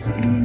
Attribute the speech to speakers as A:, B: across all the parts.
A: te,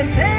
A: è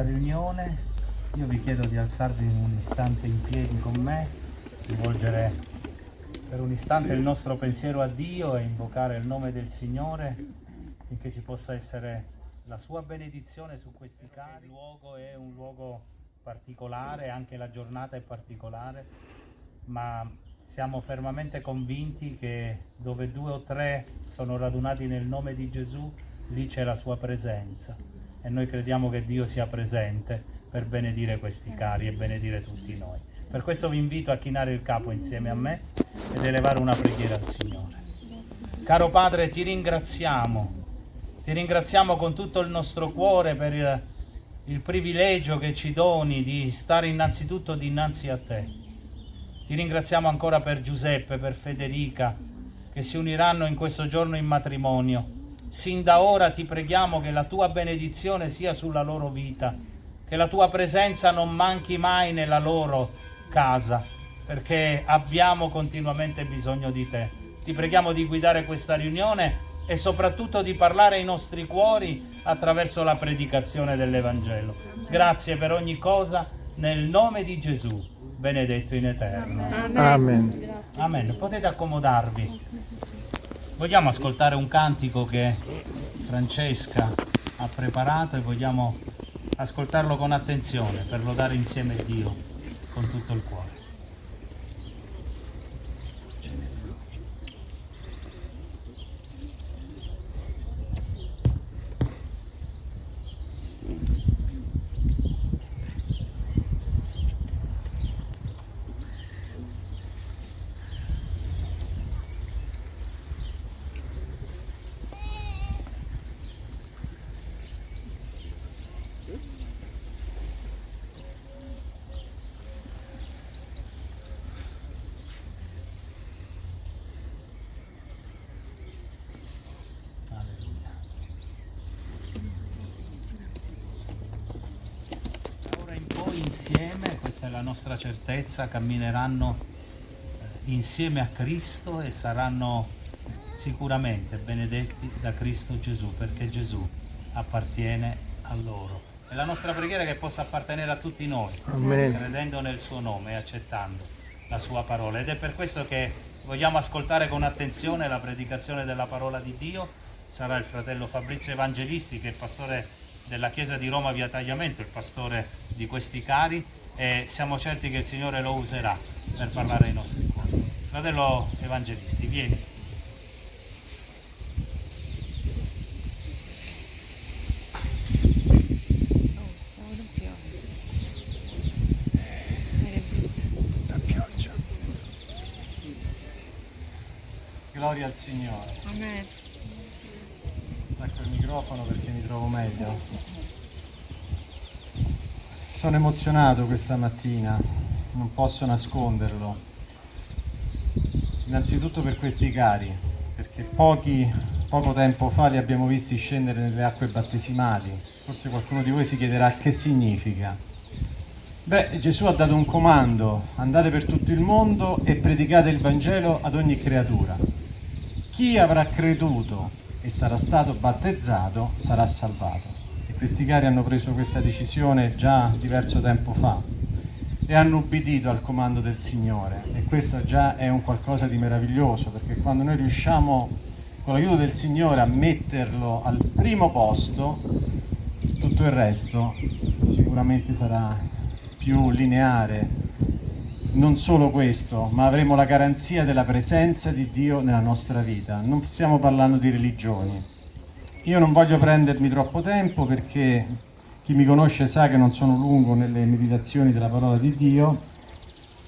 B: questa riunione io vi chiedo di alzarvi un istante in piedi con me, rivolgere per un istante il nostro pensiero a Dio e invocare il nome del Signore finché ci possa essere la sua benedizione su questi cari. Il luogo è un luogo particolare, anche la giornata è particolare, ma siamo fermamente convinti che dove due o tre sono radunati nel nome di Gesù, lì c'è la sua presenza e noi crediamo che Dio sia presente per benedire questi cari e benedire tutti noi. Per questo vi invito a chinare il capo insieme a me ed elevare una preghiera al Signore. Caro Padre, ti ringraziamo, ti ringraziamo con tutto il nostro cuore per il, il privilegio che ci doni di stare innanzitutto dinanzi a te. Ti ringraziamo ancora per Giuseppe, per Federica, che si uniranno in questo giorno in matrimonio Sin da ora ti preghiamo che la tua benedizione sia sulla loro vita, che la tua presenza non manchi mai nella loro casa, perché abbiamo continuamente bisogno di te. Ti preghiamo di guidare questa riunione e soprattutto di parlare ai nostri cuori attraverso la predicazione dell'Evangelo. Grazie per ogni cosa, nel nome di Gesù, benedetto in eterno.
C: Amen. Amen.
B: Amen. Potete accomodarvi. Vogliamo ascoltare un cantico che Francesca ha preparato e vogliamo ascoltarlo con attenzione per lodare insieme Dio con tutto il cuore. insieme, questa è la nostra certezza, cammineranno eh, insieme a Cristo e saranno sicuramente benedetti da Cristo Gesù, perché Gesù appartiene a loro. È la nostra preghiera che possa appartenere a tutti noi,
C: Amen.
B: credendo nel suo nome e accettando la sua parola. Ed è per questo che vogliamo ascoltare con attenzione la predicazione della parola di Dio. Sarà il fratello Fabrizio Evangelisti, che è pastore della Chiesa di Roma via Tagliamento, il pastore di questi cari e siamo certi che il Signore lo userà per parlare ai nostri cuori. Fratello Evangelisti, vieni. Gloria al Signore.
D: Amen.
C: Stacco il microfono perché mi trovo meglio. Sono emozionato questa mattina, non posso nasconderlo. Innanzitutto per questi cari, perché pochi, poco tempo fa li abbiamo visti scendere nelle acque battesimali. Forse qualcuno di voi si chiederà che significa. Beh, Gesù ha dato un comando, andate per tutto il mondo e predicate il Vangelo ad ogni creatura. Chi avrà creduto e sarà stato battezzato sarà salvato questi cari hanno preso questa decisione già diverso tempo fa e hanno ubbidito al comando del Signore. E questo già è un qualcosa di meraviglioso perché quando noi riusciamo con l'aiuto del Signore a metterlo al primo posto tutto il resto sicuramente sarà più lineare. Non solo questo, ma avremo la garanzia della presenza di Dio nella nostra vita. Non stiamo parlando di religioni, io non voglio prendermi troppo tempo perché chi mi conosce sa che non sono lungo nelle meditazioni della parola di Dio,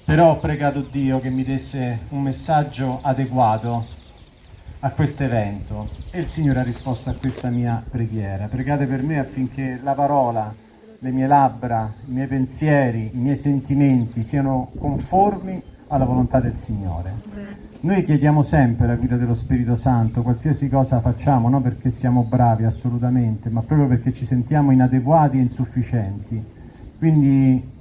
C: però ho pregato Dio che mi desse un messaggio adeguato a questo evento e il Signore ha risposto a questa mia preghiera. Pregate per me affinché la parola, le mie labbra, i miei pensieri, i miei sentimenti siano conformi alla volontà del Signore. Noi chiediamo sempre la guida dello Spirito Santo, qualsiasi cosa facciamo, non perché siamo bravi assolutamente, ma proprio perché ci sentiamo inadeguati e insufficienti. Quindi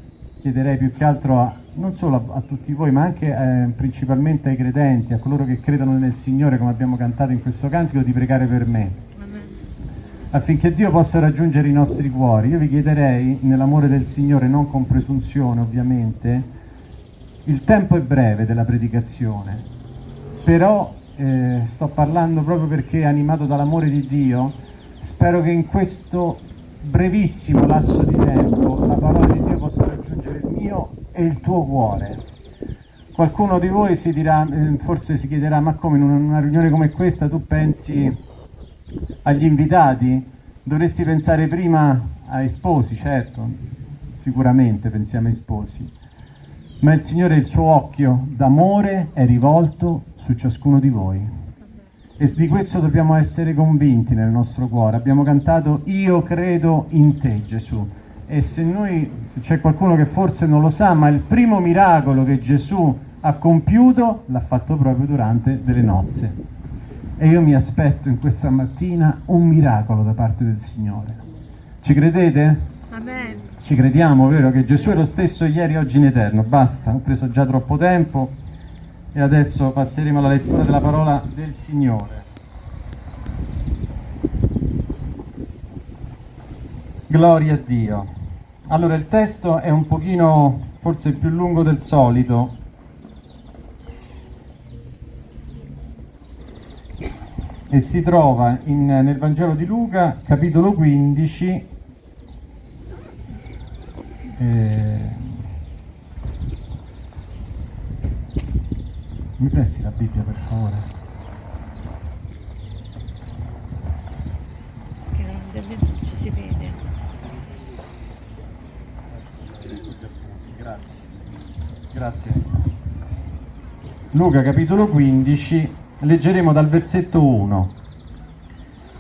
C: chiederei più che altro a, non solo a, a tutti voi, ma anche eh, principalmente ai credenti, a coloro che credono nel Signore, come abbiamo cantato in questo cantico, di pregare per me. affinché Dio possa raggiungere i nostri cuori. Io vi chiederei, nell'amore del Signore, non con presunzione ovviamente, il tempo è breve della predicazione, però eh, sto parlando proprio perché animato dall'amore di Dio, spero che in questo brevissimo lasso di tempo la parola di Dio possa raggiungere il mio e il tuo cuore. Qualcuno di voi si dirà, eh, forse si chiederà, ma come in una riunione come questa tu pensi agli invitati? Dovresti pensare prima ai sposi, certo, sicuramente pensiamo ai sposi, ma il Signore il suo occhio d'amore è rivolto su ciascuno di voi. E di questo dobbiamo essere convinti nel nostro cuore. Abbiamo cantato Io credo in te Gesù. E se noi, se c'è qualcuno che forse non lo sa, ma il primo miracolo che Gesù ha compiuto l'ha fatto proprio durante delle nozze. E io mi aspetto in questa mattina un miracolo da parte del Signore. Ci credete?
D: Amen.
C: Ci crediamo, vero? Che Gesù è lo stesso ieri, oggi in eterno. Basta, ho preso già troppo tempo e adesso passeremo alla lettura della parola del Signore. Gloria a Dio. Allora il testo è un pochino forse più lungo del solito. E si trova in- nel Vangelo di Luca, capitolo 15, eh, Mi presti la Bibbia per favore?
D: Che non da dentro ci si vede.
C: Grazie. Grazie. Luca capitolo 15, leggeremo dal versetto 1.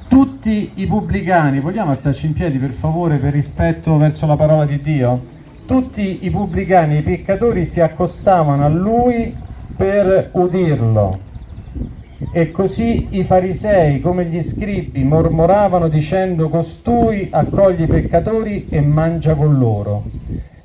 C: Tutti i pubblicani, vogliamo alzarci in piedi per favore per rispetto verso la parola di Dio? Tutti i pubblicani i peccatori si accostavano a lui per udirlo. E così i farisei, come gli scribi, mormoravano dicendo costui accoglie i peccatori e mangia con loro.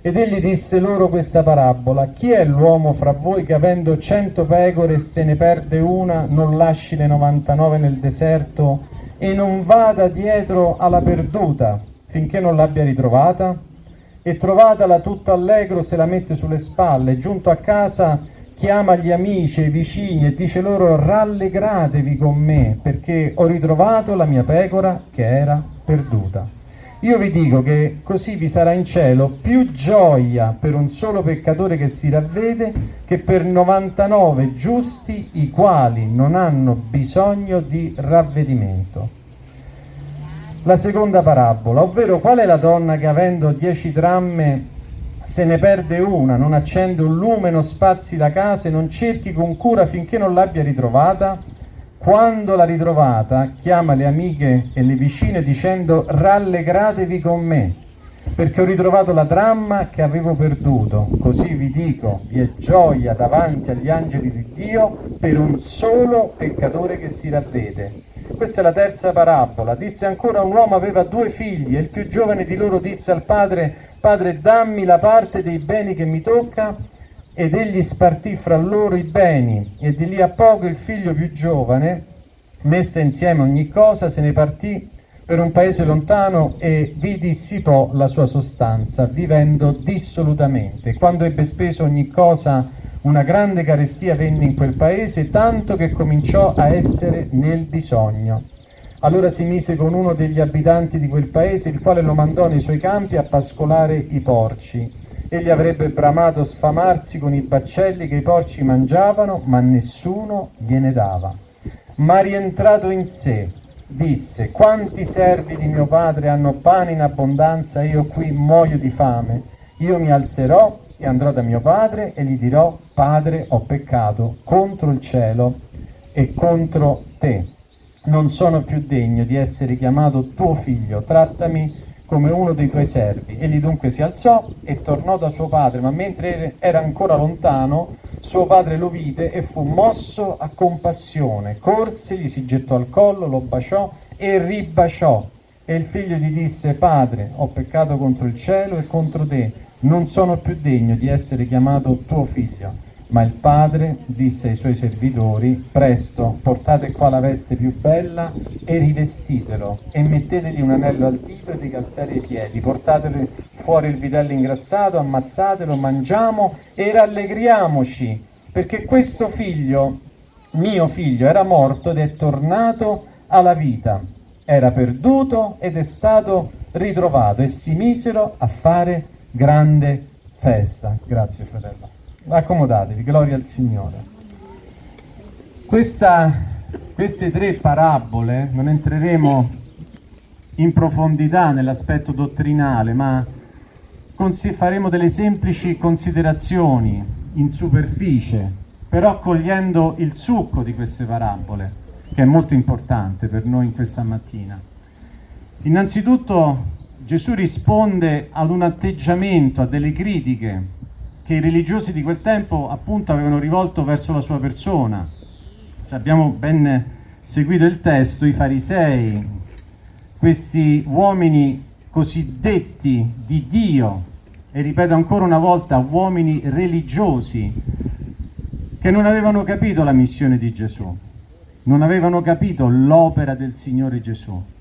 C: Ed egli disse loro questa parabola, chi è l'uomo fra voi che avendo cento pecore se ne perde una, non lasci le 99 nel deserto e non vada dietro alla perduta finché non l'abbia ritrovata? E trovatala tutta allegro se la mette sulle spalle, giunto a casa chiama gli amici e i vicini e dice loro rallegratevi con me perché ho ritrovato la mia pecora che era perduta. Io vi dico che così vi sarà in cielo più gioia per un solo peccatore che si ravvede che per 99 giusti i quali non hanno bisogno di ravvedimento. La seconda parabola, ovvero qual è la donna che avendo 10 dramme se ne perde una, non accende un lume, non spazi la casa e non cerchi con cura finché non l'abbia ritrovata? Quando l'ha ritrovata, chiama le amiche e le vicine dicendo rallegratevi con me, perché ho ritrovato la dramma che avevo perduto. Così vi dico, vi è gioia davanti agli angeli di Dio per un solo peccatore che si ravvede. Questa è la terza parabola. Disse ancora un uomo aveva due figli e il più giovane di loro disse al padre, padre dammi la parte dei beni che mi tocca ed egli spartì fra loro i beni e di lì a poco il figlio più giovane, messa insieme ogni cosa, se ne partì per un paese lontano e vi dissipò la sua sostanza, vivendo dissolutamente. Quando ebbe speso ogni cosa, una grande carestia venne in quel paese, tanto che cominciò a essere nel bisogno. Allora si mise con uno degli abitanti di quel paese, il quale lo mandò nei suoi campi a pascolare i porci. Egli avrebbe bramato sfamarsi con i baccelli che i porci mangiavano, ma nessuno gliene dava. Ma rientrato in sé, disse, quanti servi di mio padre hanno pane in abbondanza io qui muoio di fame? Io mi alzerò e andrò da mio padre e gli dirò, padre, ho peccato contro il cielo e contro te. Non sono più degno di essere chiamato tuo figlio, trattami come uno dei tuoi servi. Egli dunque si alzò e tornò da suo padre, ma mentre era ancora lontano, suo padre lo vide e fu mosso a compassione. Corse, gli si gettò al collo, lo baciò e ribaciò. E il figlio gli disse, padre, ho peccato contro il cielo e contro te, non sono più degno di essere chiamato tuo figlio. Ma il padre disse ai suoi servitori, presto, portate qua la veste più bella e rivestitelo e mettetegli un anello al dito e dei ai piedi, portatelo fuori il vitello ingrassato, ammazzatelo, mangiamo e rallegriamoci, perché questo figlio, mio figlio, era morto ed è tornato alla vita, era perduto ed è stato ritrovato e si misero a fare grande festa. Grazie fratello. Accomodatevi, gloria al Signore. Questa, queste tre parabole, non entreremo in profondità nell'aspetto dottrinale, ma faremo delle semplici considerazioni in superficie, però cogliendo il succo di queste parabole, che è molto importante per noi in questa mattina. Innanzitutto Gesù risponde ad un atteggiamento, a delle critiche che i religiosi di quel tempo appunto avevano rivolto verso la sua persona. Se abbiamo ben seguito il testo, i farisei, questi uomini cosiddetti di Dio, e ripeto ancora una volta, uomini religiosi, che non avevano capito la missione di Gesù, non avevano capito l'opera del Signore Gesù.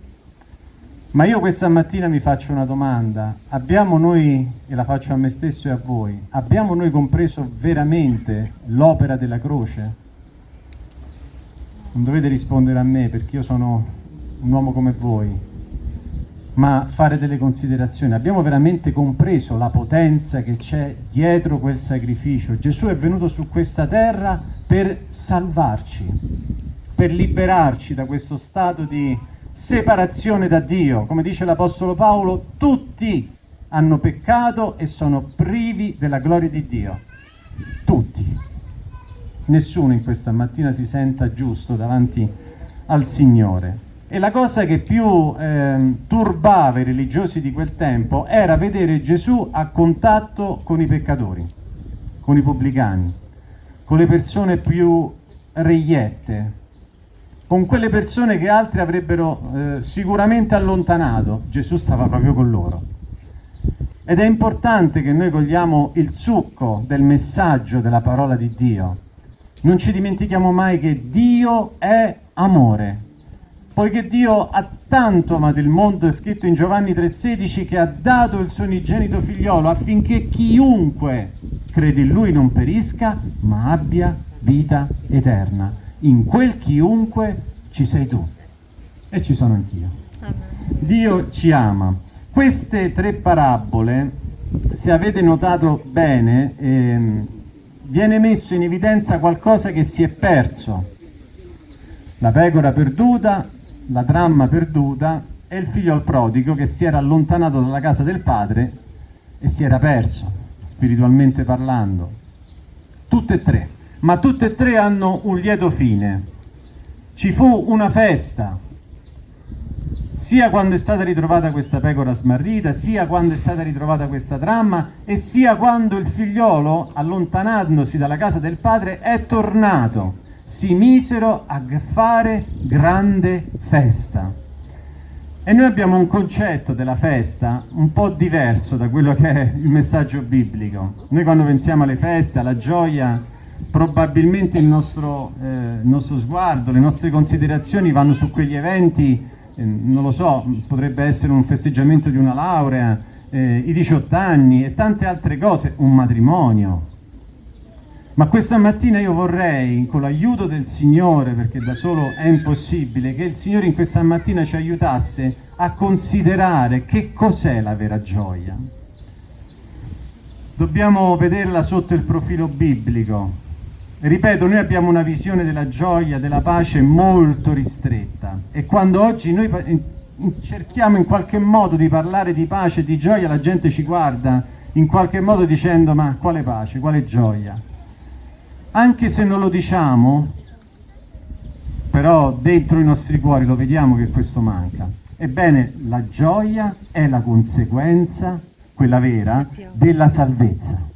C: Ma io questa mattina mi faccio una domanda, abbiamo noi, e la faccio a me stesso e a voi, abbiamo noi compreso veramente l'opera della croce? Non dovete rispondere a me perché io sono un uomo come voi, ma fare delle considerazioni. Abbiamo veramente compreso la potenza che c'è dietro quel sacrificio? Gesù è venuto su questa terra per salvarci, per liberarci da questo stato di separazione da Dio. Come dice l'Apostolo Paolo, tutti hanno peccato e sono privi della gloria di Dio. Tutti. Nessuno in questa mattina si senta giusto davanti al Signore. E la cosa che più eh, turbava i religiosi di quel tempo era vedere Gesù a contatto con i peccatori, con i pubblicani, con le persone più reiette, con quelle persone che altri avrebbero eh, sicuramente allontanato, Gesù stava proprio con loro. Ed è importante che noi cogliamo il succo del messaggio della parola di Dio. Non ci dimentichiamo mai che Dio è amore. Poiché Dio ha tanto amato il mondo, è scritto in Giovanni 3,16, che ha dato il suo unigenito figliolo affinché chiunque crede in Lui non perisca, ma abbia vita eterna in quel chiunque ci sei tu e ci sono anch'io. Dio ci ama. Queste tre parabole, se avete notato bene, ehm, viene messo in evidenza qualcosa che si è perso. La pecora perduta, la tramma perduta e il figlio al prodigo che si era allontanato dalla casa del padre e si era perso, spiritualmente parlando. Tutte e tre ma tutte e tre hanno un lieto fine. Ci fu una festa, sia quando è stata ritrovata questa pecora smarrita, sia quando è stata ritrovata questa tramma e sia quando il figliolo, allontanandosi dalla casa del padre, è tornato. Si misero a fare grande festa. E noi abbiamo un concetto della festa un po' diverso da quello che è il messaggio biblico. Noi quando pensiamo alle feste, alla gioia, probabilmente il nostro, eh, il nostro, sguardo, le nostre considerazioni vanno su quegli eventi, eh, non lo so, potrebbe essere un festeggiamento di una laurea, eh, i 18 anni e tante altre cose, un matrimonio. Ma questa mattina io vorrei, con l'aiuto del Signore, perché da solo è impossibile, che il Signore in questa mattina ci aiutasse a considerare che cos'è la vera gioia. Dobbiamo vederla sotto il profilo biblico, Ripeto, noi abbiamo una visione della gioia, della pace molto ristretta e quando oggi noi cerchiamo in qualche modo di parlare di pace e di gioia, la gente ci guarda in qualche modo dicendo ma quale pace, quale gioia? Anche se non lo diciamo, però dentro i nostri cuori lo vediamo che questo manca. Ebbene, la gioia è la conseguenza, quella vera, della salvezza.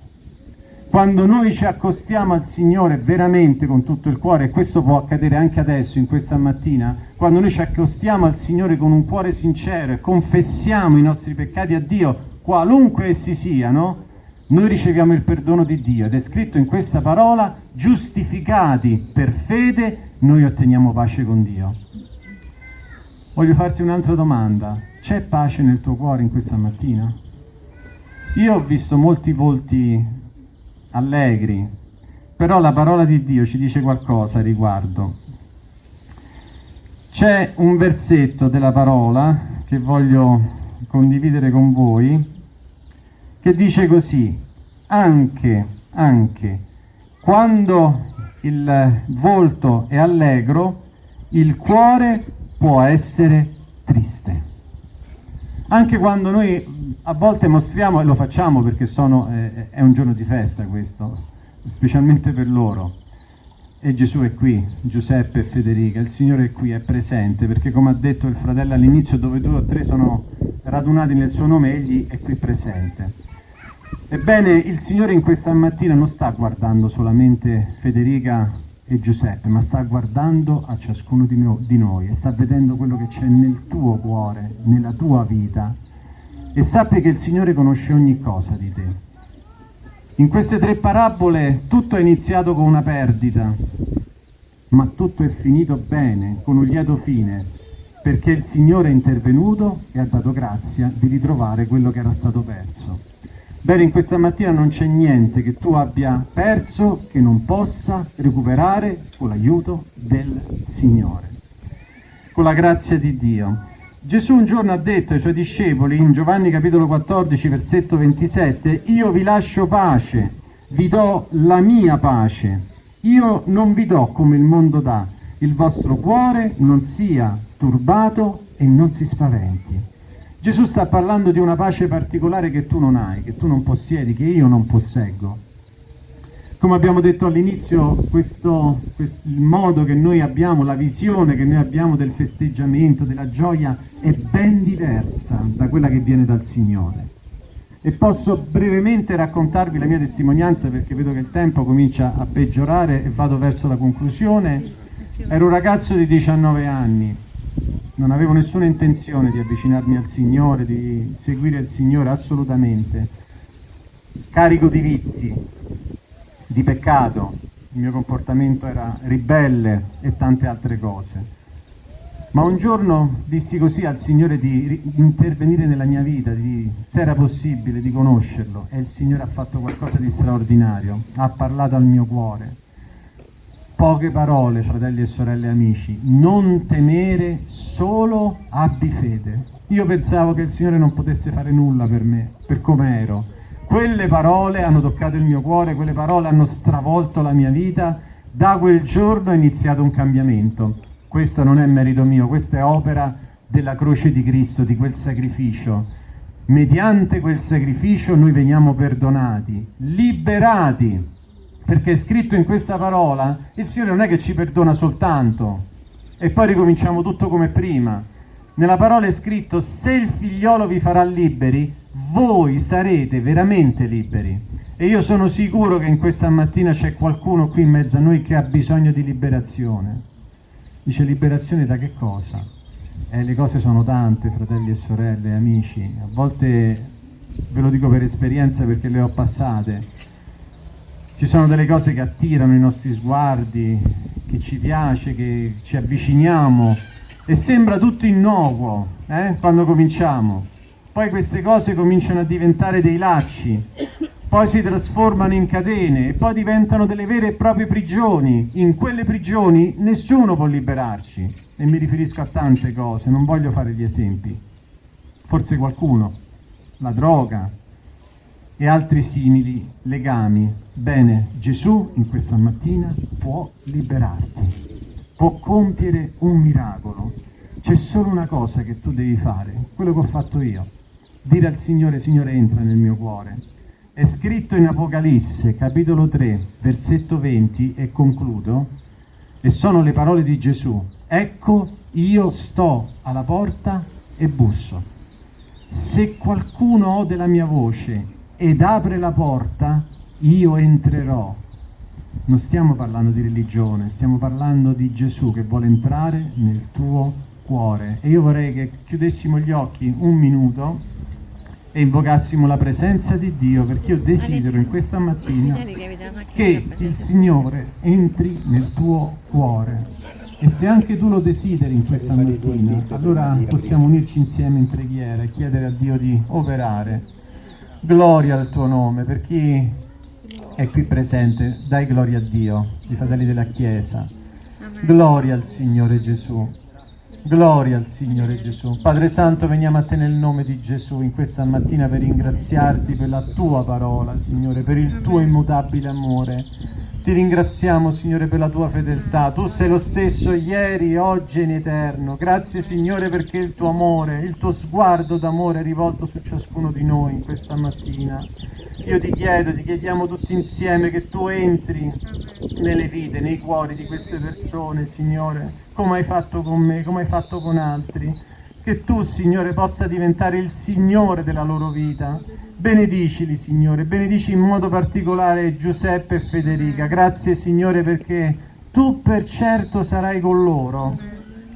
C: Quando noi ci accostiamo al Signore veramente con tutto il cuore, e questo può accadere anche adesso, in questa mattina, quando noi ci accostiamo al Signore con un cuore sincero e confessiamo i nostri peccati a Dio, qualunque essi siano, noi riceviamo il perdono di Dio ed è scritto in questa parola, giustificati per fede, noi otteniamo pace con Dio. Voglio farti un'altra domanda, c'è pace nel tuo cuore in questa mattina? Io ho visto molti volti allegri, però la parola di Dio ci dice qualcosa a riguardo. C'è un versetto della parola che voglio condividere con voi che dice così, anche, anche, quando il volto è allegro, il cuore può essere triste. Anche quando noi a volte mostriamo, e lo facciamo perché sono, eh, è un giorno di festa questo, specialmente per loro, e Gesù è qui, Giuseppe e Federica, il Signore è qui, è presente, perché come ha detto il fratello all'inizio, dove due o tre sono radunati nel suo nome, egli è qui presente. Ebbene, il Signore in questa mattina non sta guardando solamente Federica e Giuseppe, ma sta guardando a ciascuno di, no di noi e sta vedendo quello che c'è nel tuo cuore, nella tua vita. E sappi che il Signore conosce ogni cosa di te. In queste tre parabole tutto è iniziato con una perdita, ma tutto è finito bene, con un lieto fine, perché il Signore è intervenuto e ha dato grazia di ritrovare quello che era stato perso. Bene, in questa mattina non c'è niente che tu abbia perso che non possa recuperare con l'aiuto del Signore, con la grazia di Dio. Gesù un giorno ha detto ai suoi discepoli, in Giovanni capitolo 14, versetto 27, io vi lascio pace, vi do la mia pace, io non vi do come il mondo dà, il vostro cuore non sia turbato e non si spaventi. Gesù sta parlando di una pace particolare che tu non hai, che tu non possiedi, che io non posseggo. Come abbiamo detto all'inizio, questo, questo, il modo che noi abbiamo, la visione che noi abbiamo del festeggiamento, della gioia, è ben diversa da quella che viene dal Signore. E posso brevemente raccontarvi la mia testimonianza perché vedo che il tempo comincia a peggiorare e vado verso la conclusione. Ero un ragazzo di 19 anni, non avevo nessuna intenzione di avvicinarmi al Signore, di seguire il Signore assolutamente, carico di vizi, di peccato, il mio comportamento era ribelle e tante altre cose. Ma un giorno dissi così al Signore di intervenire nella mia vita, di, se era possibile, di conoscerlo, e il Signore ha fatto qualcosa di straordinario, ha parlato al mio cuore Poche parole, fratelli e sorelle amici, non temere, solo abbi fede. Io pensavo che il Signore non potesse fare nulla per me, per come ero. Quelle parole hanno toccato il mio cuore, quelle parole hanno stravolto la mia vita. Da quel giorno è iniziato un cambiamento. Questo non è merito mio, questa è opera della croce di Cristo, di quel sacrificio. Mediante quel sacrificio noi veniamo perdonati, liberati perché scritto in questa parola, il Signore non è che ci perdona soltanto e poi ricominciamo tutto come prima. Nella parola è scritto, se il figliolo vi farà liberi, voi sarete veramente liberi. E io sono sicuro che in questa mattina c'è qualcuno qui in mezzo a noi che ha bisogno di liberazione. Dice liberazione da che cosa? Eh, le cose sono tante, fratelli e sorelle, amici. A volte ve lo dico per esperienza perché le ho passate ci sono delle cose che attirano i nostri sguardi, che ci piace, che ci avviciniamo e sembra tutto innocuo eh, quando cominciamo. Poi queste cose cominciano a diventare dei lacci, poi si trasformano in catene e poi diventano delle vere e proprie prigioni. In quelle prigioni nessuno può liberarci e mi riferisco a tante cose, non voglio fare gli esempi. Forse qualcuno, la droga, e altri simili legami. Bene, Gesù in questa mattina può liberarti, può compiere un miracolo. C'è solo una cosa che tu devi fare, quello che ho fatto io. Dire al Signore, Signore entra nel mio cuore. È scritto in Apocalisse, capitolo 3, versetto 20, e concludo, e sono le parole di Gesù. Ecco, io sto alla porta e busso. Se qualcuno ode la mia voce ed apre la porta, io entrerò. Non stiamo parlando di religione, stiamo parlando di Gesù che vuole entrare nel tuo cuore. E io vorrei che chiudessimo gli occhi un minuto e invocassimo la presenza di Dio perché io desidero in questa mattina
D: che
C: il Signore entri nel tuo cuore. E se anche tu lo desideri in questa mattina, allora possiamo unirci insieme in preghiera e chiedere a Dio di operare. Gloria al tuo nome, per chi è qui presente, dai gloria a Dio, i fratelli della Chiesa. Gloria al Signore Gesù. Gloria al Signore Gesù. Padre Santo, veniamo a te nel nome di Gesù in questa mattina per ringraziarti per la tua parola, Signore, per il tuo immutabile amore. Ti ringraziamo, Signore, per la tua fedeltà. Tu sei lo stesso ieri, oggi e in eterno. Grazie, Signore, perché il tuo amore, il tuo sguardo d'amore è rivolto su ciascuno di noi in questa mattina. Io ti chiedo, ti chiediamo tutti insieme che tu entri nelle vite, nei cuori di queste persone, Signore, come hai fatto con me, come hai fatto con altri. Che tu, Signore, possa diventare il Signore della loro vita. Benedicili, Signore, benedici in modo particolare Giuseppe e Federica. Grazie, Signore, perché tu per certo sarai con loro.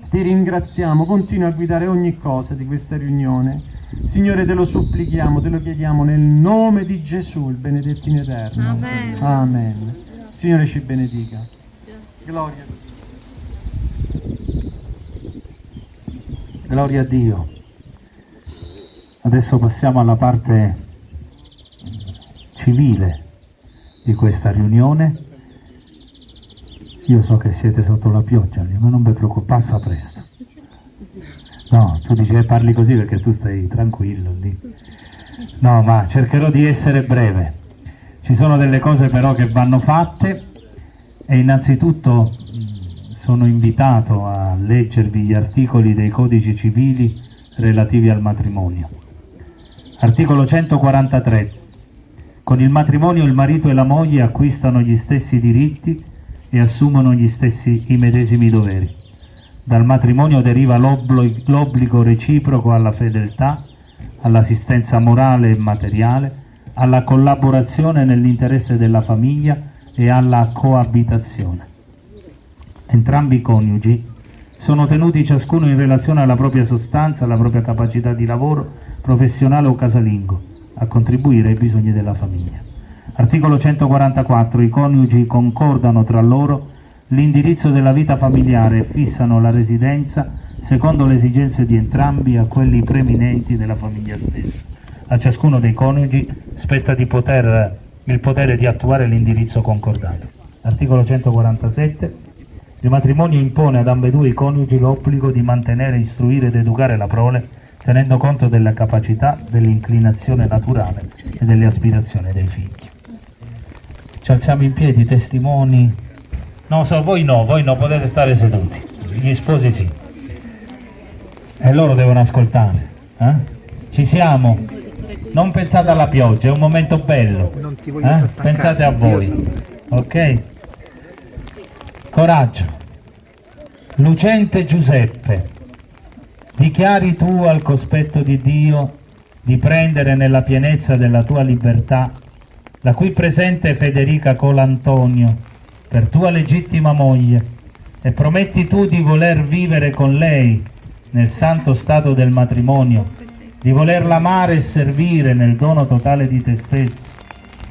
C: Ti ringraziamo, continua a guidare ogni cosa di questa riunione. Signore, te lo supplichiamo, te lo chiediamo nel nome di Gesù, il benedetto in eterno.
D: Amen.
C: Amen. Signore ci benedica. Gloria a Dio.
B: Gloria a Dio. Adesso passiamo alla parte civile di questa riunione. Io so che siete sotto la pioggia, ma non vi preoccupate, passa presto. No, tu dici che parli così perché tu stai tranquillo lì. No, ma cercherò di essere breve. Ci sono delle cose però che vanno fatte e innanzitutto sono invitato a leggervi gli articoli dei codici civili relativi al matrimonio. Articolo 143. Con il matrimonio il marito e la moglie acquistano gli stessi diritti e assumono gli stessi i medesimi doveri. Dal matrimonio deriva l'obbligo reciproco alla fedeltà, all'assistenza morale e materiale, alla collaborazione nell'interesse della famiglia e alla coabitazione. Entrambi i coniugi sono tenuti ciascuno in relazione alla propria sostanza, alla propria capacità di lavoro, professionale o casalingo, a contribuire ai bisogni della famiglia. Articolo 144. I coniugi concordano tra loro l'indirizzo della vita familiare e fissano la residenza secondo le esigenze di entrambi a quelli preminenti della famiglia stessa. A ciascuno dei coniugi spetta poter, il potere di attuare l'indirizzo concordato. Articolo 147. Il matrimonio impone ad ambedue i coniugi l'obbligo di mantenere, istruire ed educare la prole, tenendo conto della capacità, dell'inclinazione naturale e delle aspirazioni dei figli. Ci alziamo in piedi, testimoni. No, so, voi no, voi no, potete stare seduti. Gli sposi sì. E loro devono ascoltare. eh? Ci siamo. Non pensate alla pioggia, è un momento bello. Eh? Pensate a voi. Ok? Coraggio. Lucente Giuseppe, dichiari tu al cospetto di Dio di prendere nella pienezza della tua libertà la qui presente Federica Colantonio per tua legittima moglie e prometti tu di voler vivere con lei nel santo stato del matrimonio, di volerla amare e servire nel dono totale di te stesso,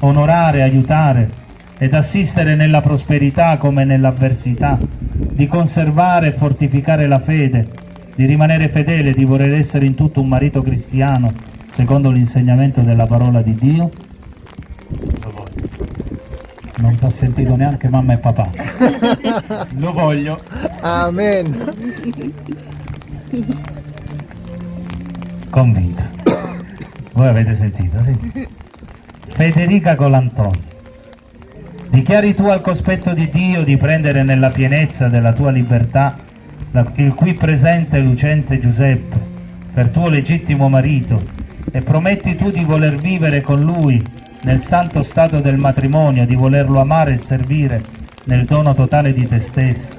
B: onorare, aiutare ed assistere nella prosperità come nell'avversità, di conservare e fortificare la fede, di rimanere fedele, di voler essere in tutto un marito cristiano, secondo l'insegnamento della parola di Dio? Non ti ha sentito neanche mamma e papà. Lo voglio.
E: Amen.
B: Convinta. Voi avete sentito, sì? Federica Colantonio. Dichiari tu al cospetto di Dio di prendere nella pienezza della tua libertà il qui presente lucente Giuseppe per tuo legittimo marito e prometti tu di voler vivere con lui nel santo stato del matrimonio, di volerlo amare e servire nel dono totale di te stesso,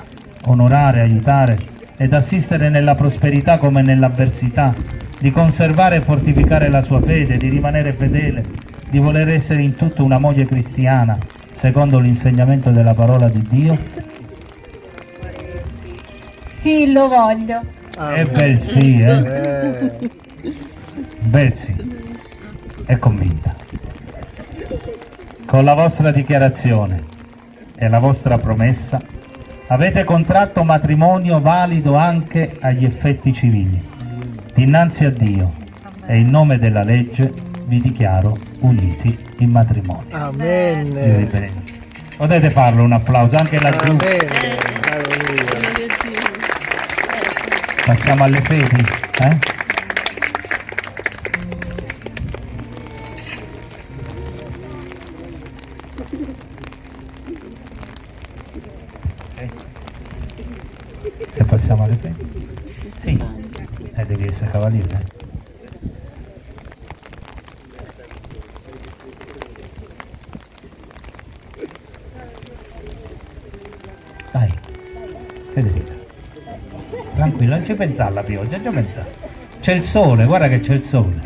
B: onorare, aiutare ed assistere nella prosperità come nell'avversità, di conservare e fortificare la sua fede, di rimanere fedele, di voler essere in tutto una moglie cristiana, secondo l'insegnamento della parola di Dio?
A: Sì, lo voglio.
B: E bel sì, eh?
E: Eh,
B: Bel sì. e convinta. Con la vostra dichiarazione e la vostra promessa avete contratto matrimonio valido anche agli effetti civili. Dinanzi a Dio e in nome della legge vi dichiaro uniti in matrimonio.
E: Amen.
B: Potete farlo un applauso anche laggiù.
E: Amen.
B: Passiamo alle fedi. eh? Ci pensare alla pioggia, ci pensare. C'è il sole, guarda che c'è il sole.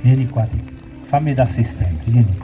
B: Vieni qua, fammi da assistente, vieni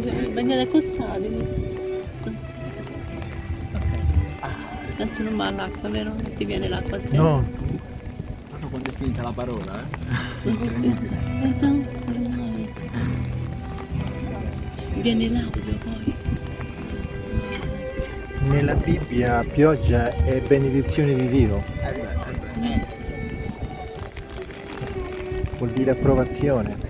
F: perché bagnate accostati. Non ci non va l'acqua, vero? Non ti viene l'acqua a te?
E: No,
G: Proprio quando è finita la parola, eh?
F: Viene l'audio poi.
E: nella Bibbia pioggia è benedizione di Dio. Vuol dire approvazione.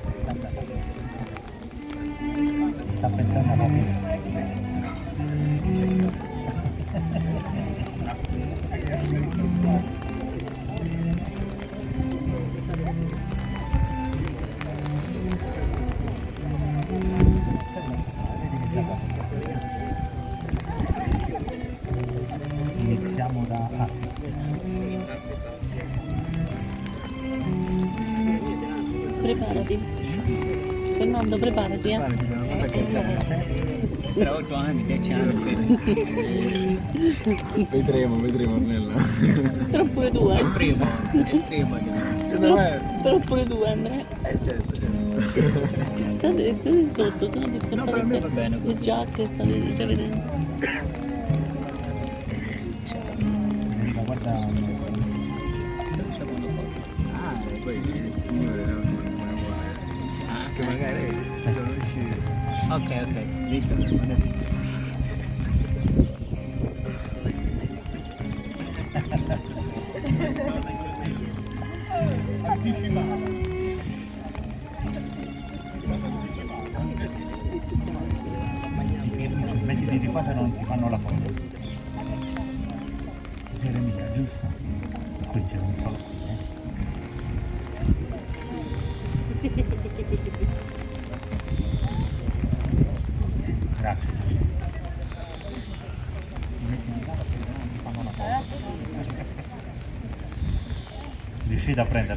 F: Preparati. Fernando, preparati, eh.
G: Tra 8 anni, 10 anni. vedremo, vedremo Ornella.
F: Però pure tu, eh.
G: Primo, è il primo.
F: Però, però pure tu, Andrea.
G: Eh certo, certo.
F: State, state sotto, se no inizio
G: No,
F: a
G: per me va bene
F: le giacche, state già vedendo.
B: Federica, guarda
G: Facciamo una cosa. Ah, e poi il signore non non. Ah, che magari conosci. Ok, ok, sì, guarda
B: riuscite a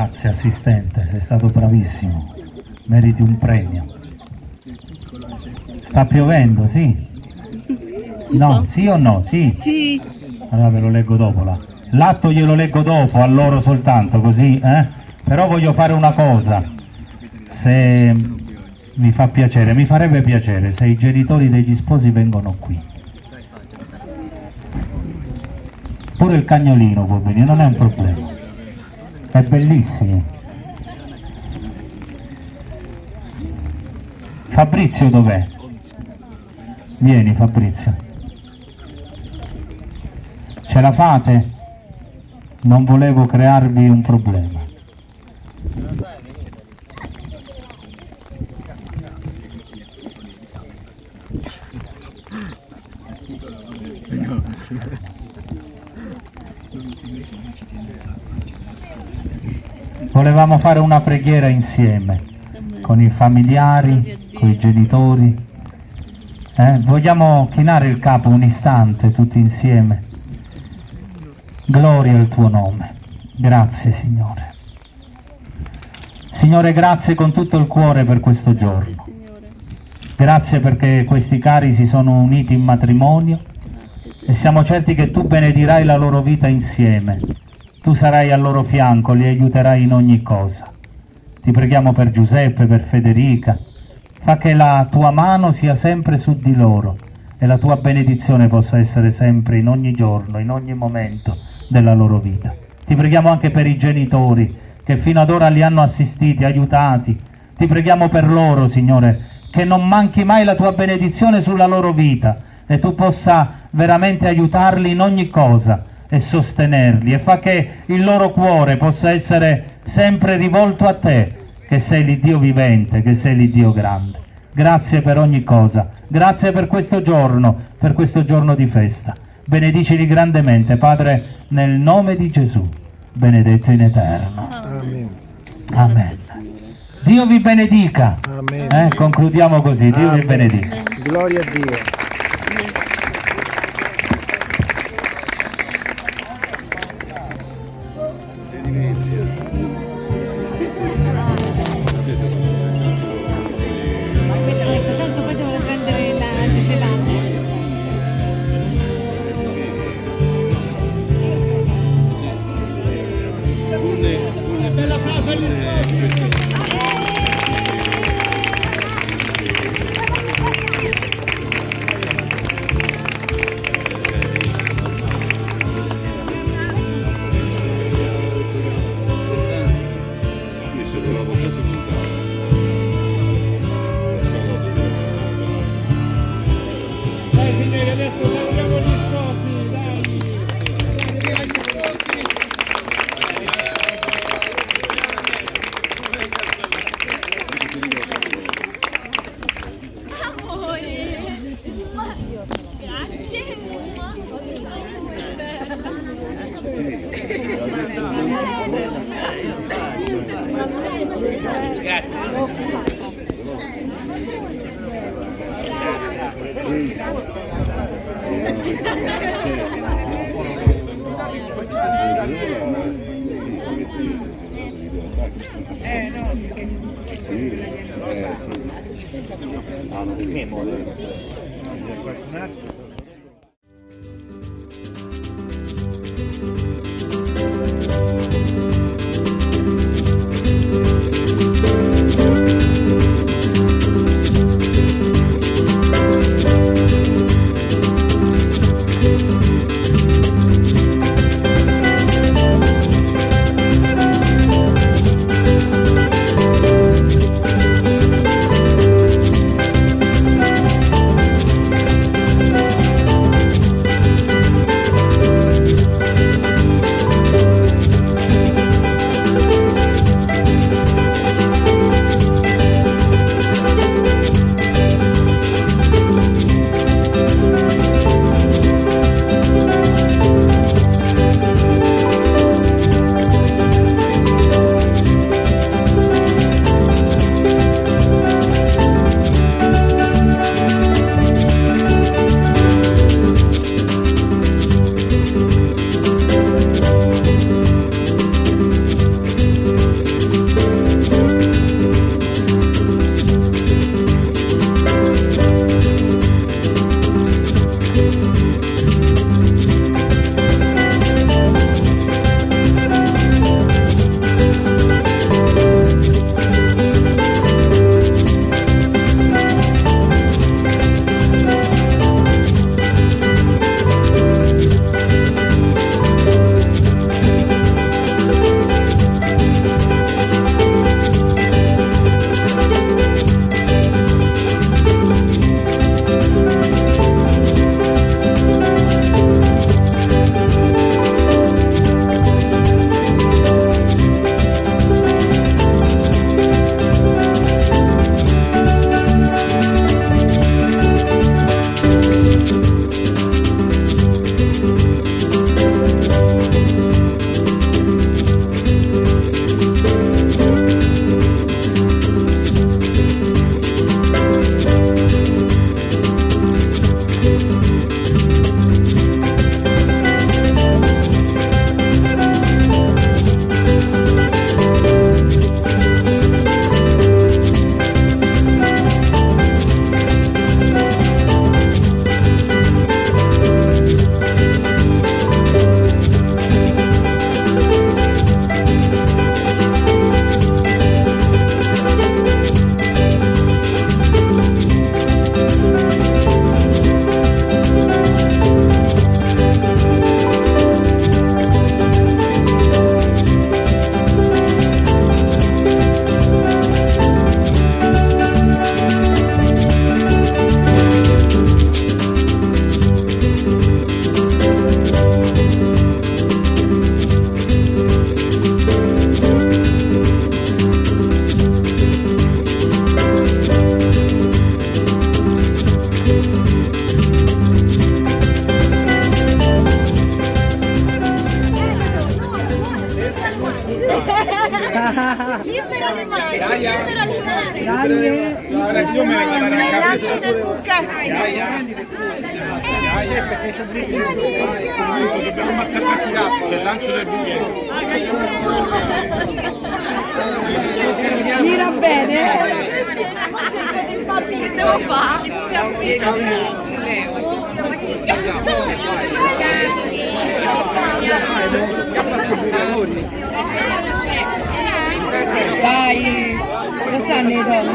B: Grazie assistente, sei stato bravissimo. Meriti un premio. Sta piovendo, sì? No, sì o no? Sì.
F: Sì,
B: Allora ve lo leggo dopo là. L'atto glielo leggo dopo, a loro soltanto, così, eh? Però voglio fare una cosa. Se mi fa piacere, mi farebbe piacere se i genitori degli sposi vengono qui. Pure il cagnolino può venire, non è un problema. È bellissimo. Fabrizio dov'è? Vieni Fabrizio. Ce la fate? Non volevo crearvi un problema. Volevamo fare una preghiera insieme con i familiari, con i genitori. Eh, Vogliamo chinare il capo un istante tutti insieme. Gloria al tuo nome. Grazie Signore. Signore, grazie con tutto il cuore per questo giorno. Grazie perché questi cari si sono uniti in matrimonio e siamo certi che tu benedirai la loro vita insieme. Tu sarai al loro fianco, li aiuterai in ogni cosa. Ti preghiamo per Giuseppe, per Federica. Fa che la tua mano sia sempre su di loro e la tua benedizione possa essere sempre in ogni giorno, in ogni momento della loro vita. Ti preghiamo anche per i genitori che fino ad ora li hanno assistiti, aiutati. Ti preghiamo per loro, Signore, che non manchi mai la tua benedizione sulla loro vita e tu possa veramente aiutarli in ogni cosa e sostenerli e fa che il loro cuore possa essere sempre rivolto a te, che sei l'Iddio vivente, che sei l'Iddio grande. Grazie per ogni cosa, grazie per questo giorno, per questo giorno di festa. Benedicili grandemente, Padre, nel nome di Gesù, benedetto in eterno.
E: Amen.
B: Amen. Dio vi benedica. Eh, concludiamo così, Dio vi
E: Amen.
B: benedica.
E: Gloria a Dio.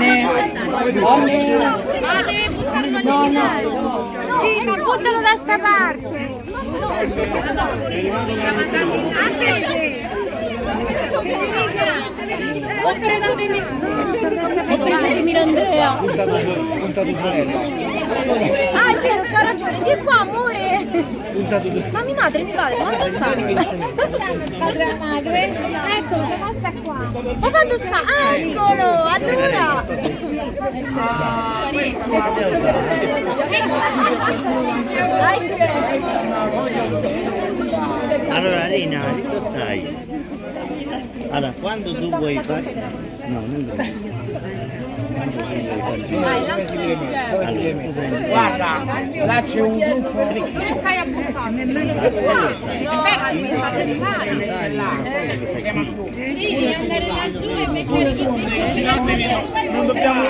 D: Le donne? Donne. No, no.
A: Sì, ma buttalo da sta parte. Ho preso di Ho preso di Mirandrea. Ah, è vero, c'ha ragione. Di qua, amore. Ma mia madre, mi pare, quando sta?
D: Padre madre. Eccolo, che sta qua.
A: Ma quando sta? Eccolo, allora.
H: Allora Rina, cosa stai? Allora, quando tu vuoi fare... No, non vuoi. Quando tu vuoi fare... Allora,
I: Guarda, là c'è un gruppo.
A: Che stai a buttare? Di. Devi andare laggiù e mettere di
I: Non dobbiamo...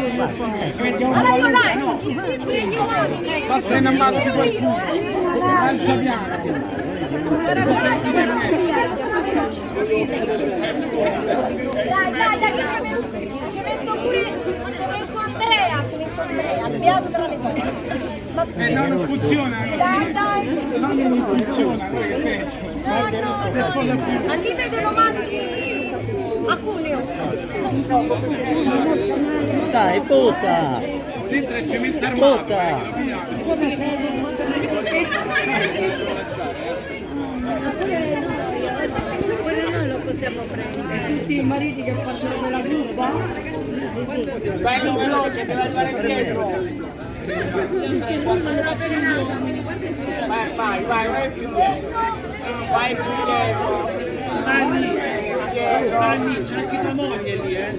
A: Allora io là, ti prendi un
I: Basta che ne ammazzi qualcuno. Lascia piano.
A: Dai, dai, dai, che ci metto, ci metto pure, ci metto Andrea, ci metto Andrea, beato della metà. Ma
I: Eh, no, non funziona.
A: dai, dai.
I: No, non funziona. che peggio.
A: No, no. Ma li vedono maschi.
H: Dai, posa!
I: Dentro è cemento armato.
H: Posa!
D: Tutti i mariti che portano quella gruppa.
I: Vai in veloce, deve arrivare dietro. Vai, vai, vai, vai più dietro. Vai più dietro. Giovanni, Giovanni, c'è anche tua moglie lì, eh?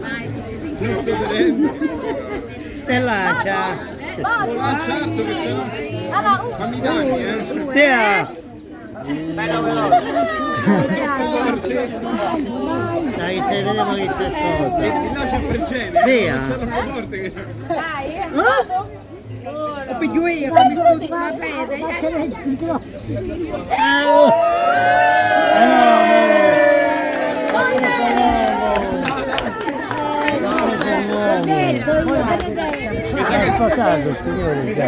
I: Non so se
H: Te lancia!
I: Ah, certo che se no...
A: Un,
I: Fammi danni, eh?
H: Tea!
I: Bello veloce.
H: Dai, se vediamo che c'è cosa!
I: Il là c'è pergene.
H: Tea!
I: Sono forte che...
A: dai, eh. Vado.
D: Piglio io, che mi sto sulla pede.
H: È sposato il signore già!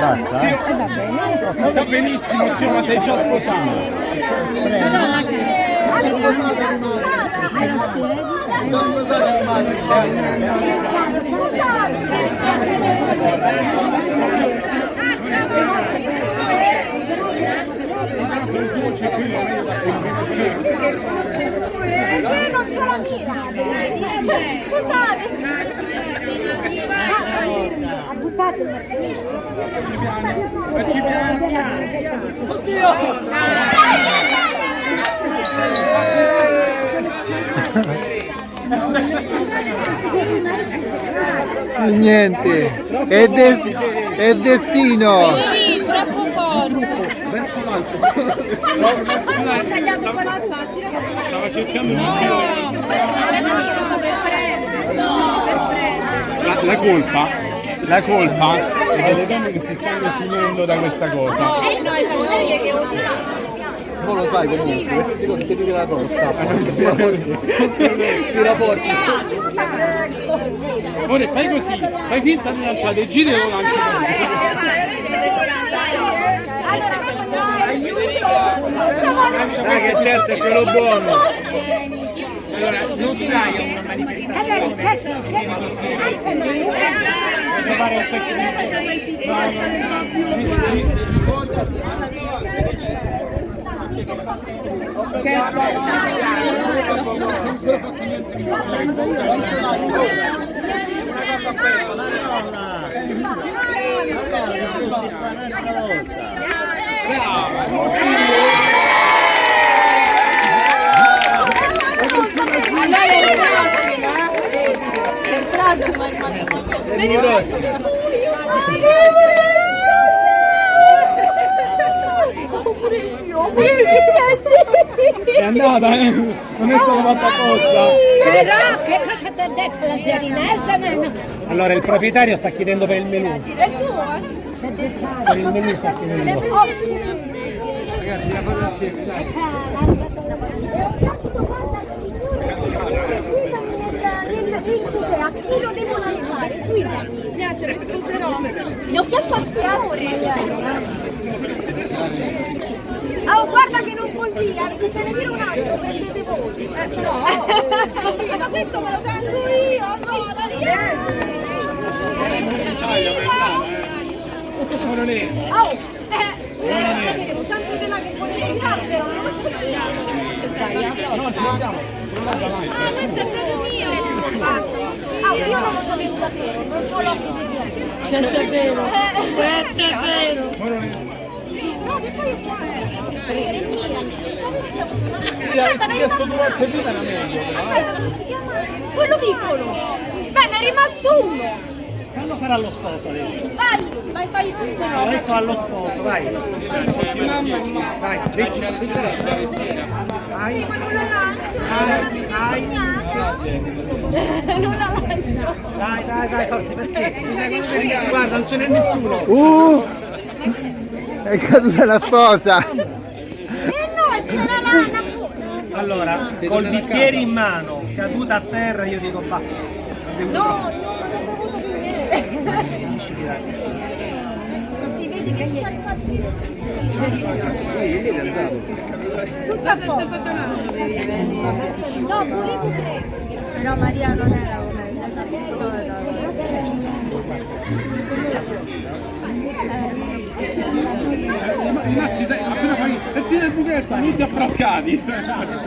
H: Basta?
I: Zio, ti sta benissimo, zio, ma sei già sposato.
A: Io non c'ho la mira. Scusate. Il
I: Facci piano piano.
E: Niente, è, de- è destino.
A: Sì, troppo forte. Ho tagliato per alzarti, ragazzi.
I: Stava cercando di girare. La, la colpa, la colpa è delle donne che si stanno finendo da questa cosa.
A: E noi moglie che odiamo.
E: Non lo sai comunque, secondo te tira la cosa, scappa, tira forte. Tira forte.
I: Ora fai così, fai finta di lanciare, giri e lo lanci. Dai che il terzo è quello buono. Allora, non stai a una manifestazione. trovare un pezzo di
H: Brava, così. Andare in prossima. In prossima, in prossima.
I: È andata, eh? Non è stata oh, fatta apposta.
A: Però che cosa ti ha detto la zia Inezza?
I: Allora il proprietario sta chiedendo per il menù.
A: È tuo? Eh?
I: Per il menù sta chiedendo.
A: Ragazzi, la foto insieme, A chi lo devo lanciare? Guidami. Niente, risposterò. Ne ho chiesto al signore. Oh, guarda che non vuol dire, perché se ne dire un altro, perdete voi. Eh, no. Ma questo me lo tengo io, no,
I: Ma non è.
A: Oh, eh, tanto di là che vuole tirare, però Ah, questo è proprio mio! Ah, io non lo sapevo davvero, non c'ho l'occhio di dietro.
D: Questo è vero. Questo è vero.
A: No, che poi è qua. È? Quello piccolo! Beh, ne è rimasto uno!
I: Quando farà lo sposo adesso?
A: Vai, vai, fai tu però!
I: Adesso allo sposo, vai. Vai, Ricci, Ricci. Vai.
A: Ma non la lancio!
I: Vai,
A: Non la lancio!
I: Dai, dai, dai, forza, peschetti. Guarda, non ce n'è nessuno.
E: Uh! È caduta la sposa!
A: Eh no, c'è la lana!
I: Allora, col bicchiere in mano, caduta a terra, io dico va.
A: No, no, non ho dovuto dire! Ma si vede che c'è Tutto a posto! No, volevo prendere! Però Maria non era
I: I maschi, appena fai e tira il buchetto, tutti affrascati.
A: Esatto.